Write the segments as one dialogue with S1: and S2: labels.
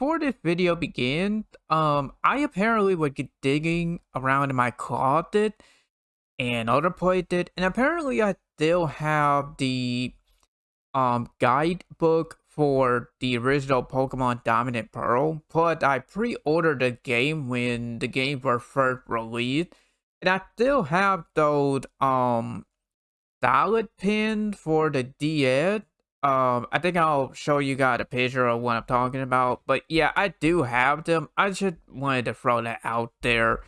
S1: before this video began, um, I apparently would get digging around in my closet and other places, and apparently I still have the um guidebook for the original Pokemon Diamond Pearl, but I pre-ordered the game when the game was first released, and I still have those um salad pins for the DS um, I think I'll show you guys a picture of what I'm talking about. But yeah, I do have them. I just wanted to throw that out there.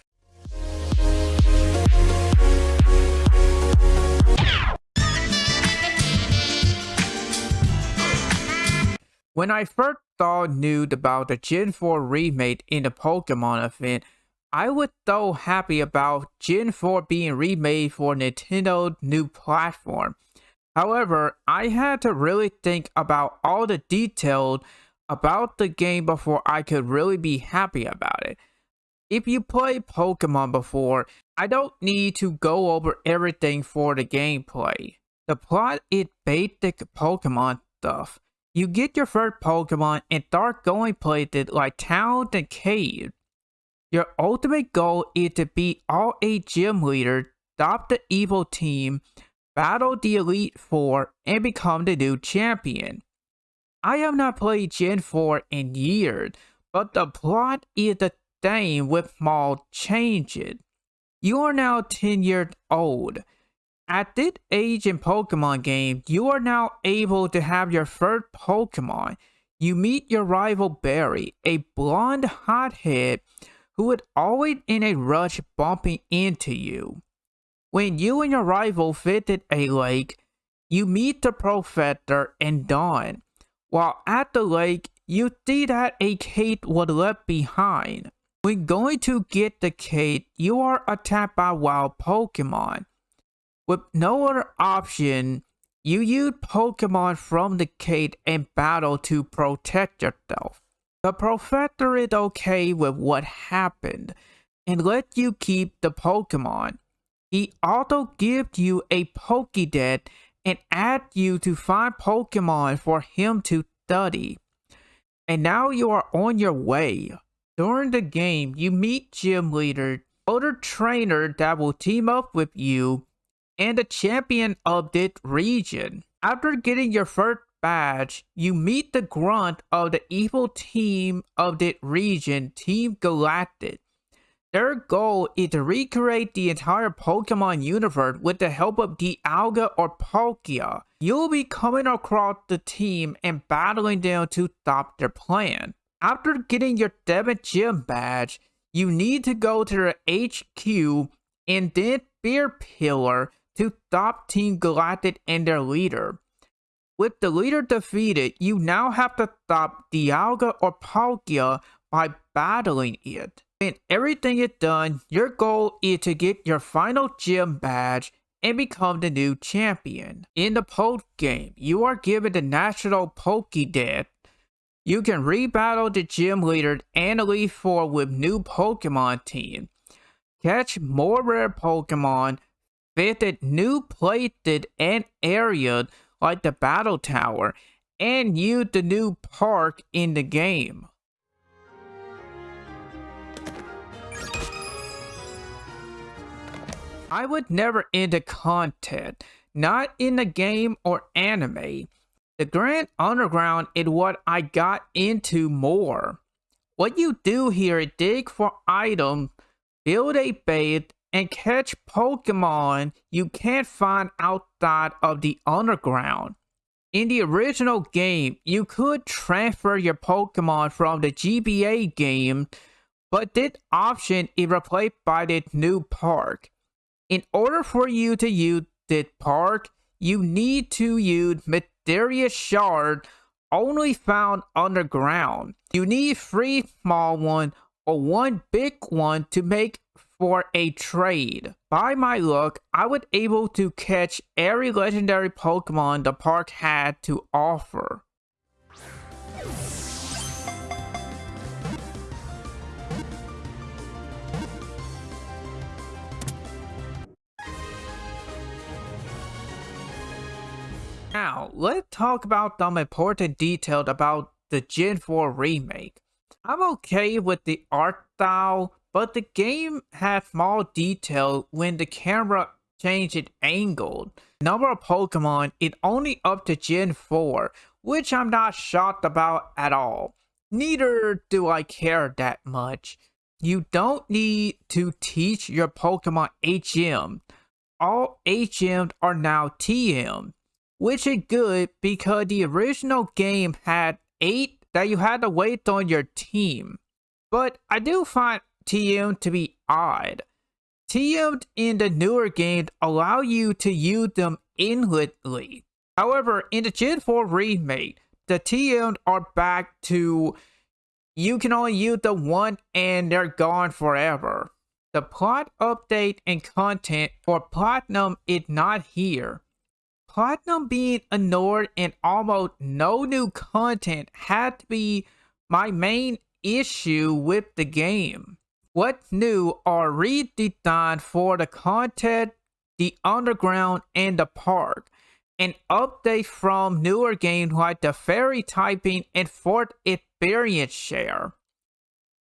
S1: When I first saw news about the Gen 4 remake in the Pokemon event, I was so happy about Gen 4 being remade for Nintendo's new platform. However, I had to really think about all the details about the game before I could really be happy about it. If you play Pokemon before, I don't need to go over everything for the gameplay. The plot is basic Pokemon stuff. You get your first Pokemon and start going places like towns and caves. Your ultimate goal is to beat all eight gym leaders, stop the evil team, battle the Elite Four, and become the new champion. I have not played Gen 4 in years, but the plot is the same with small changes. You are now 10 years old. At this age in Pokemon game, you are now able to have your first Pokemon. You meet your rival Barry, a blonde hothead who is always in a rush bumping into you. When you and your rival visit a lake, you meet the professor and Dawn. While at the lake, you see that a cave was left behind. When going to get the cave, you are attacked by wild Pokemon. With no other option, you use Pokemon from the cave and battle to protect yourself. The professor is okay with what happened and let you keep the Pokemon. He also gives you a Pokédex and asks you to find Pokemon for him to study. And now you are on your way. During the game, you meet gym leader, other trainer that will team up with you, and the champion of this region. After getting your first badge, you meet the grunt of the evil team of this region, Team Galactic. Their goal is to recreate the entire Pokemon universe with the help of Dialga or Palkia. You'll be coming across the team and battling them to stop their plan. After getting your 7th Gym badge, you need to go to the HQ and then Spear Pillar to stop Team Galactic and their leader. With the leader defeated, you now have to stop Dialga or Palkia by battling it. When everything is done, your goal is to get your final gym badge and become the new champion. In the post game, you are given the National Pokédex. You can rebattle the gym leader and Elite Four with new Pokemon team. Catch more rare Pokemon, visit new places and areas like the Battle Tower, and use the new park in the game. I would never enter content, not in a game or anime. The Grand Underground is what I got into more. What you do here is dig for items, build a base, and catch Pokemon you can't find outside of the Underground. In the original game, you could transfer your Pokemon from the GBA game, but this option is replaced by the new park. In order for you to use this park, you need to use mysterious shard only found underground. You need three small one or one big one to make for a trade. By my luck, I was able to catch every legendary Pokemon the park had to offer. Now, let's talk about some important details about the Gen 4 remake. I'm okay with the art style, but the game has small detail when the camera changes its angle. Number of Pokemon is only up to Gen 4, which I'm not shocked about at all. Neither do I care that much. You don't need to teach your Pokemon HM. All HMs are now TM, which is good because the original game had 8 that you had to wait on your team. But I do find TM to be odd. TM in the newer games allow you to use them infinitely. However, in the Gen 4 remake, the TM are back to you can only use the one and they're gone forever. The plot update and content for Platinum is not here. Platinum being ignored and almost no new content had to be my main issue with the game. What's new are redesigned for the content, the underground, and the park. An update from newer games like the fairy typing and fort experience share.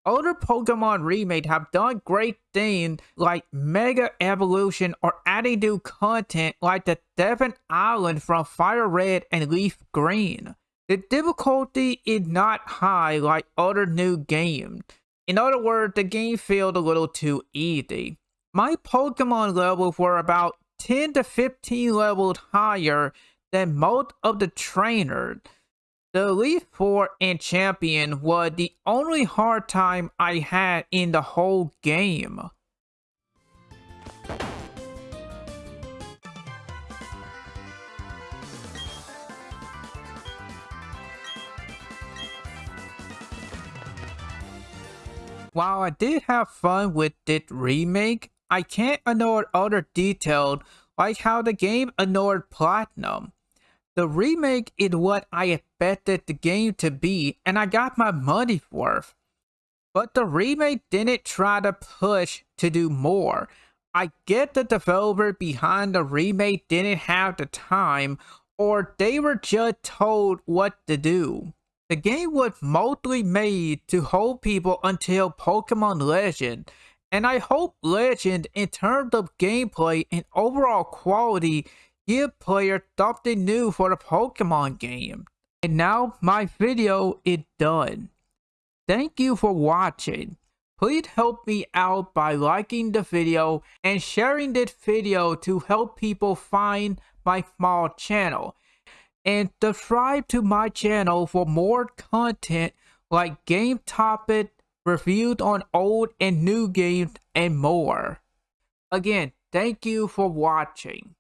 S1: Older Pokemon remake have done great things like Mega Evolution or adding new content like the Sevii Island from Fire Red and Leaf Green. The difficulty is not high like other new games. In other words, the game felt a little too easy. My Pokemon levels were about 10 to 15 levels higher than most of the trainers. The Elite Four and Champion was the only hard time I had in the whole game. While I did have fun with this remake, I can't ignore other details like how the game ignored Platinum. The remake is what I expected the game to be and I got my money's worth. But the remake didn't try to push to do more. I get the developer behind the remake didn't have the time or they were just told what to do. The game was mostly made to hold people until Pokemon Legend, and I hope Legend in terms of gameplay and overall quality give players something new for the Pokemon game. And now my video is done. Thank you for watching. Please help me out by liking the video and sharing this video to help people find my small channel. And subscribe to my channel for more content like game topic, reviews on old and new games, and more. Again, thank you for watching.